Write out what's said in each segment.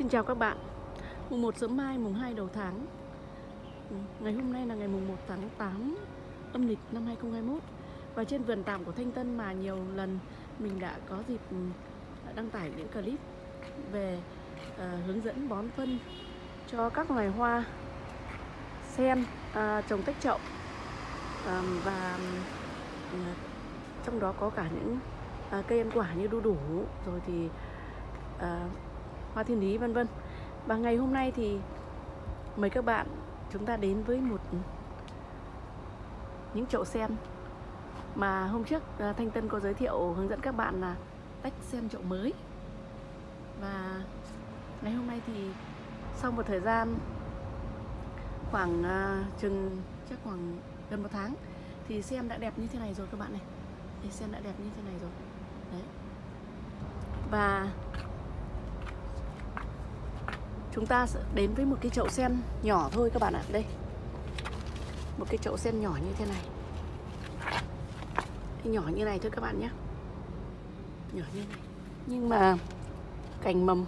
Xin chào các bạn. Mùng 1 sớm mai, mùng 2 đầu tháng. Ừ, ngày hôm nay là ngày mùng 1 tháng 8 âm lịch năm 2021 Và trên vườn tạm của Thanh Tân mà nhiều lần mình đã có dịp ừ, đăng tải những clip về uh, hướng dẫn bón phân cho các loài hoa sen uh, trồng tách chậu. Uh, và uh, trong đó có cả những uh, cây ăn quả như đu đủ. Rồi thì uh, hoa thiên lý vân vân. Và ngày hôm nay thì mời các bạn chúng ta đến với một những chậu sen mà hôm trước à, Thanh Tân có giới thiệu hướng dẫn các bạn là tách sen chậu mới. Và ngày hôm nay thì sau một thời gian khoảng uh, chừng chắc khoảng gần một tháng thì sen đã đẹp như thế này rồi các bạn này. Thì sen đã đẹp như thế này rồi. Đấy. Và chúng ta sẽ đến với một cái chậu sen nhỏ thôi các bạn ạ. Đây. Một cái chậu sen nhỏ như thế này. Nhỏ như này thôi các bạn nhé. Nhỏ như này. Nhưng mà cành mầm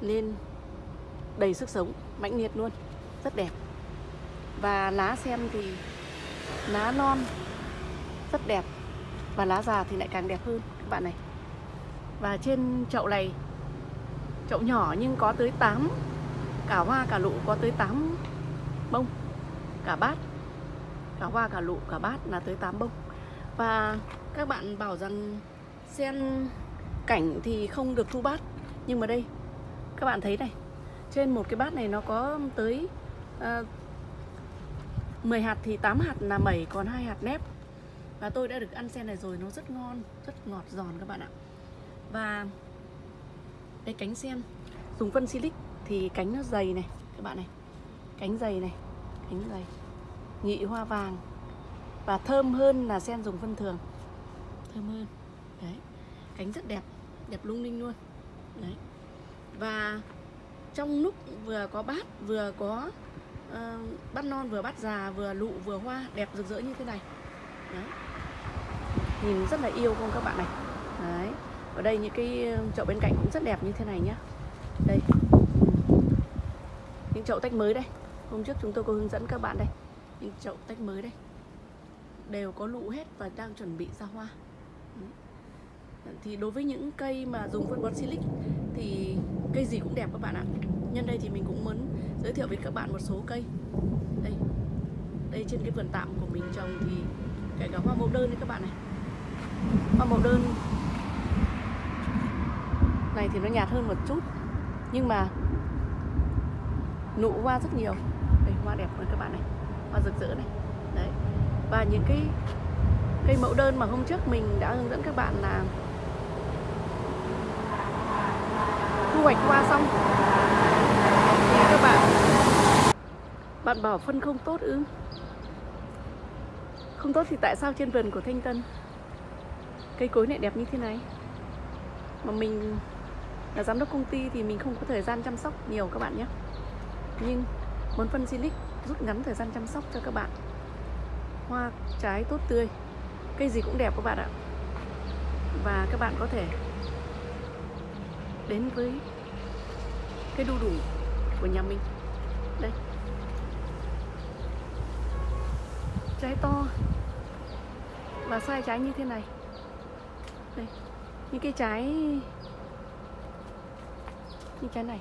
lên đầy sức sống, mãnh liệt luôn. Rất đẹp. Và lá sen thì lá non rất đẹp và lá già thì lại càng đẹp hơn, các bạn này. Và trên chậu này chậu nhỏ nhưng có tới 8 cả hoa cả lụ có tới 8 bông cả bát cả hoa cả lụ cả bát là tới 8 bông. Và các bạn bảo rằng sen cảnh thì không được thu bát nhưng mà đây các bạn thấy này trên một cái bát này nó có tới ờ, uh, 10 hạt thì 8 hạt là mẩy còn hai hạt nếp. Và tôi đã được ăn sen này rồi nó rất ngon rất ngọt giòn các bạn ạ. Và cái cánh sen dùng phân silic thì cánh nó dày này các bạn này. Cánh dày này cánh dày. Nhị hoa vàng. Và thơm hơn là sen dùng phân thường. Thơm hơn. Đấy. Cánh rất đẹp đẹp lung linh luôn. Đấy. Và trong lúc vừa có bát vừa có uh, bát non vừa bát già vừa lụ vừa hoa đẹp rực rỡ như thế này. Đấy. Nhìn rất là yêu không các bạn này? Đấy ở đây những cái ờ, chậu bên cạnh cũng rất đẹp như thế này nhá. Đây. Những chậu tách mới đây. Hôm trước chúng tôi có hướng dẫn các bạn đây. Những chậu tách mới đây. Đều có lụ hết và đang chuẩn bị ra hoa. Thì đối với những cây mà dùng phân bón silic thì cây gì cũng đẹp các bạn ạ. Nhân đây thì mình cũng muốn giới thiệu với các bạn một số cây. Đây. Đây trên cái vườn tạm của mình trồng thì kể cả hoa mẫu đơn đấy các bạn này. Hoa mẫu đơn này thì nó nhạt hơn một chút. Nhưng mà nụ hoa rất nhiều. Đây, hoa đẹp rồi các bạn này. Hoa rực rỡ này. Đấy. Và những cái cây mẫu đơn mà hôm trước mình đã hướng dẫn các bạn là thu hoạch hoa xong thì các bạn bạn bảo phân không tốt ư? Không tốt thì tại sao trên vườn của Thanh Tân cây cối lại đẹp như thế này? Mà mình là giám đốc công ty thì mình không có thời gian chăm sóc nhiều các bạn nhé. Nhưng muốn phân silic rút ngắn thời gian chăm sóc cho các bạn. Hoa, trái, tốt tươi. Cây gì cũng đẹp các bạn ạ. Và các bạn có thể đến với cây đu đủ của nhà mình. Đây. Trái to. Và sai trái như thế này. Đây. Những cái trái như cái này.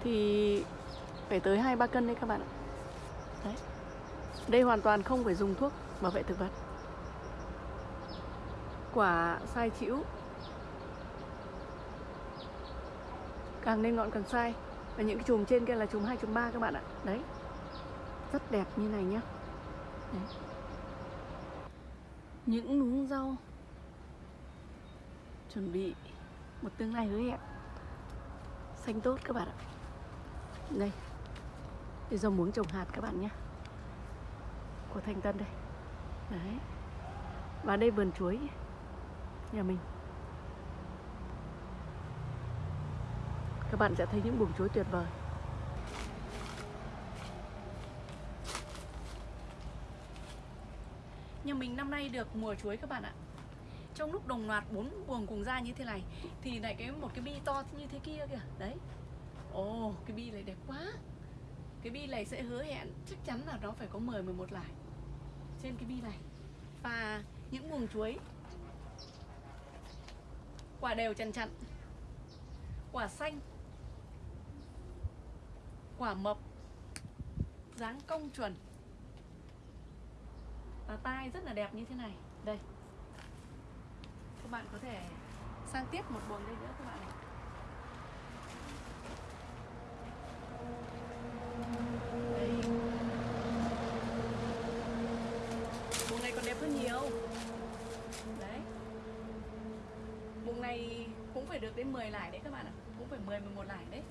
Thì phải tới hai ba cân đấy các bạn ạ. Đấy. Đây hoàn toàn không phải dùng thuốc bảo vệ thực vật. Quả sai chịu càng lên ngọn càng sai. Và những cái chùm trên kia là chùm 2 chùm 3 các bạn ạ. Đấy. Rất đẹp như này nhá. Đấy. những luống rau. Chuẩn bị một tương lai hứa hẹn xanh tốt các bạn ạ. Đây. Đây rau muống trồng hạt các bạn nhé. Của thanh tân đây. Đấy. Và đây vườn chuối. Nhà mình. Các bạn sẽ thấy những buồng chuối tuyệt vời. Nhà mình năm nay được mùa chuối các bạn ạ trong lúc đồng loạt bốn buồng cùng ra như thế này, thì lại cái một cái bi to như thế kia kìa. Đấy. Ồ, cái bi này đẹp quá. Cái bi này sẽ hứa hẹn, chắc chắn là nó phải có 10 11 lại trên cái bi này. Và những buồng chuối, quả đều chằn chặn, quả xanh, quả mập, dáng cong chuẩn. Và tai rất là đẹp như thế này. Đây các bạn có thể sang tiếp một buồng đây nữa các bạn này buồng này còn đẹp hơn nhiều. Đấy. Buồng này cũng phải được đến 10 lại đấy các bạn ạ. Cũng phải 10 11 lại đấy.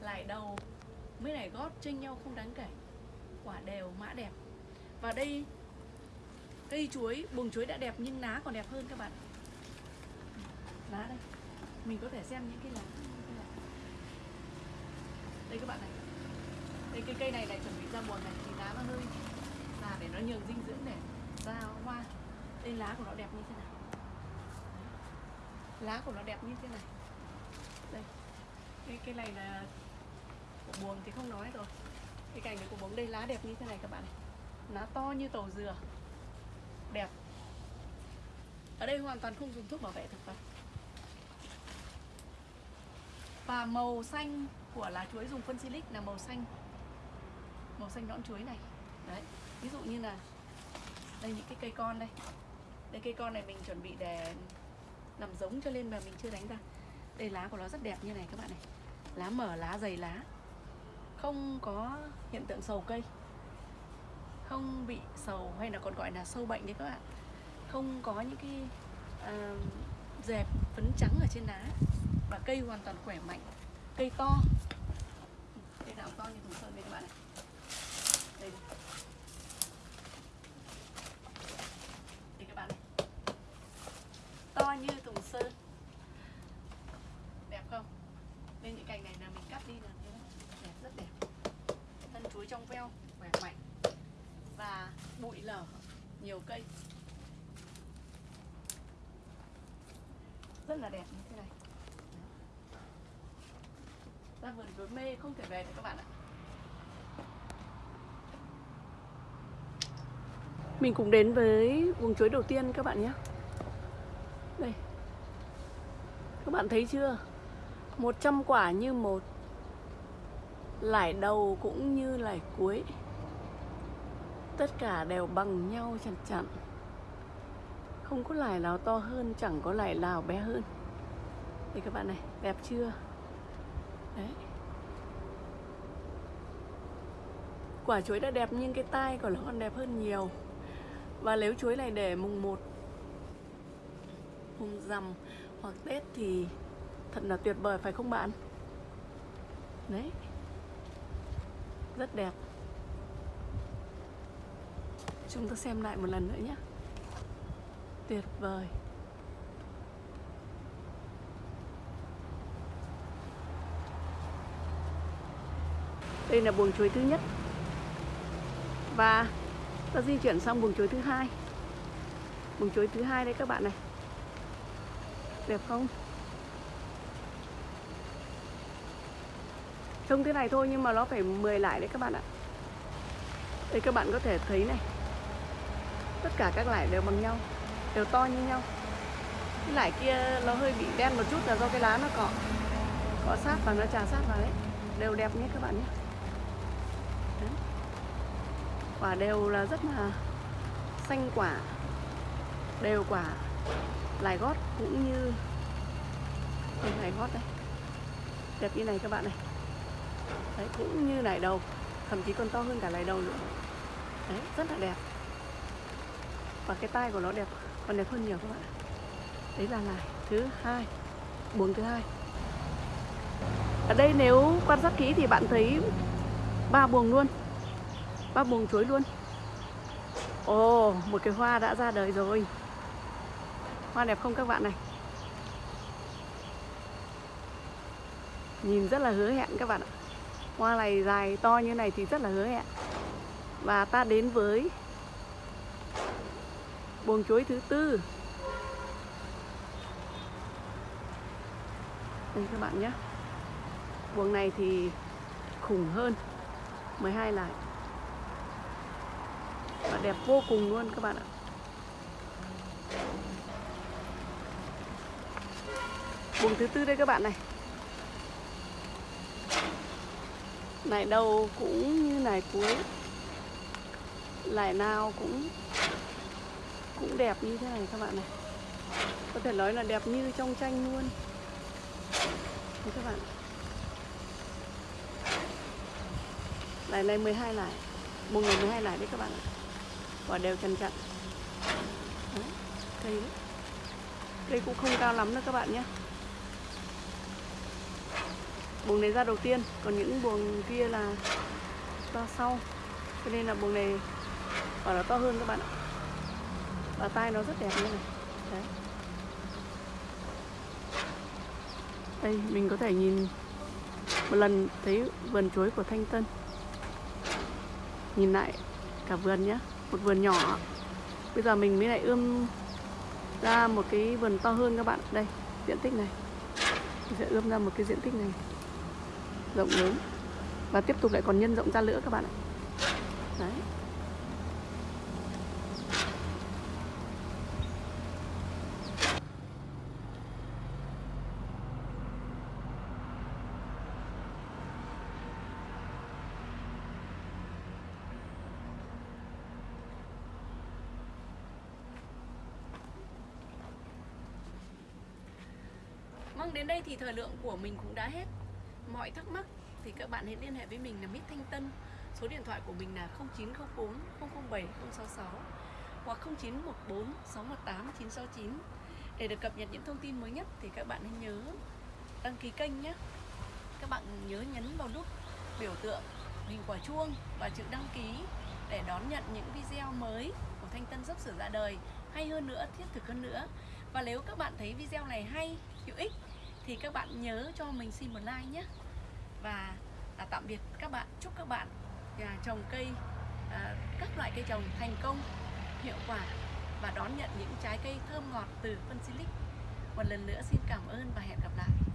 Lại đầu mới này gót, chênh nhau không đáng kể. Quả đều mã đẹp. Và đây, cây chuối, buồng chuối đã đẹp nhưng lá còn đẹp hơn các bạn lá đây. Mình có thể xem những cái lá. Đây các bạn này. Đây cái cây này này chuẩn bị ra buồn này thì lá nó hơi già để nó nhường dinh dưỡng để ra hoa. Đây lá của nó đẹp như thế nào, lá của nó đẹp như thế này. Đây. Cái cái này là của buồng thì không nói rồi. Cái cành này của buồng. Đây lá đẹp như thế này các bạn này. Lá to như tàu dừa. Đẹp. Ở đây hoàn toàn không dùng thuốc bảo vệ thực vật và màu xanh của lá chuối dùng phân silic là màu xanh. Màu xanh nõn chuối này. Đấy ví dụ như là đây những cái cây con đây. Đây cây con này mình chuẩn bị để làm giống cho lên mà mình chưa đánh ra. Đây lá của nó rất đẹp như này các bạn này. Lá mở lá dày lá. Không có hiện tượng sầu cây. Không bị sầu hay là còn gọi là sâu bệnh đấy các bạn. Không có những cái uh, dẹp phấn trắng ở trên lá và cây hoàn toàn khỏe mạnh cây to. Cây nào to như thùng sơn đây các bạn này. Đây, đây. các bạn này. To như thùng sơn. Đẹp không? Nên những cành này là mình cắt đi là đẹp rất đẹp. Thân chuối trong veo khỏe mạnh. Và bụi lở nhiều cây. Rất là đẹp như thế này ra vườn chuối mê không thể về được các bạn ạ. Mình cùng đến với buồng chuối đầu tiên các bạn nhé. Đây. Các bạn thấy chưa? 100 quả như một Lải đầu cũng như lải cuối. Tất cả đều bằng nhau chặt chặn. Không có lải nào to hơn Chẳng có lải nào bé hơn. Đây các bạn này, đẹp chưa? Đấy. Quả chuối đã đẹp nhưng cái tai của nó còn đẹp hơn nhiều. Và nếu chuối này để mùng 1 Mùng rằm hoặc Tết thì Thật là tuyệt vời, phải không bạn? Đấy. Rất đẹp. Chúng ta xem lại một lần nữa nhé. Tuyệt vời. Đây là buồng chuối thứ nhất. Và ta di chuyển sang buồng chuối thứ hai. Buồng chuối thứ hai đây các bạn này. Đẹp không? Trông thế này thôi nhưng mà nó phải 10 lại đấy các bạn ạ. Đây các bạn có thể thấy này. Tất cả các lại đều bằng nhau, Đều to như nhau. Cái lại kia nó hơi bị đen một chút là do cái lá nó cọ. Cọ sát và nó trà sát vào đấy. Đều đẹp nhé các bạn nhé. Quả đều là rất là xanh quả. Đều quả Lại gót cũng như Đây lại gót đây Đẹp như này các bạn này. Đấy, cũng như nải đầu, thậm chí còn to hơn cả nải đầu nữa. Đấy, rất là đẹp. Và cái tai của nó đẹp, còn đẹp hơn nhiều các bạn đấy là nải thứ hai, buồng thứ hai. Ở đây nếu quan sát kỹ thì bạn thấy ba buồng luôn bác buồng chuối luôn. Ồ, oh, một cái hoa đã ra đời rồi. Hoa đẹp không các bạn này? Nhìn rất là hứa hẹn các bạn ạ. Hoa này dài to như này thì rất là hứa hẹn. Và ta đến với Buồng chuối thứ tư. Đây các bạn nhé. Buồng này thì khủng hơn. 12 lại đẹp vô cùng luôn các bạn ạ. Buồng thứ tư đây các bạn này. Này đầu cũng như này cuối. Lại nào cũng Cũng đẹp như thế này các bạn này. Có thể nói là đẹp như trong tranh luôn. Đấy các bạn Lại này 12 lại. Buồng này 12 lại đấy các bạn ạ. Và đều chằn chặn Đấy, Cây đấy. Cây cũng không cao lắm đâu các bạn nhé. Buồng này ra đầu tiên Còn những buồng kia là ra sau. Cho nên là buồng này Quả nó to hơn các bạn ạ. Và tai nó rất đẹp như này. Đấy. Đây mình có thể nhìn Một lần thấy vườn chuối của Thanh Tân. Nhìn lại cả vườn nhé một vườn nhỏ. Bây giờ mình mới lại ươm ra một cái vườn to hơn các bạn. Đây, diện tích này. Mình sẽ ươm ra một cái diện tích này. Rộng lớn. Và tiếp tục lại còn nhân rộng ra nữa các bạn ạ. Đấy. Vâng, đến đây thì thời lượng của mình cũng đã hết. Mọi thắc mắc thì các bạn hãy liên hệ với mình là Mít Thanh Tân. Số điện thoại của mình là 0904 007 066 hoặc 0914 618 969 để được cập nhật những thông tin mới nhất thì các bạn hãy nhớ đăng ký kênh nhé. Các bạn nhớ nhấn vào nút biểu tượng hình quả chuông và chữ đăng ký để đón nhận những video mới của Thanh Tân sắp sửa ra đời. Hay hơn nữa, thiết thực hơn nữa. Và nếu các bạn thấy video này hay, hữu ích thì các bạn nhớ cho mình xin một like nhé. Và à, tạm biệt các bạn. Chúc các bạn à, trồng cây à, các loại cây trồng thành công hiệu quả và đón nhận những trái cây thơm ngọt từ phân silic một lần nữa xin cảm ơn và hẹn gặp lại.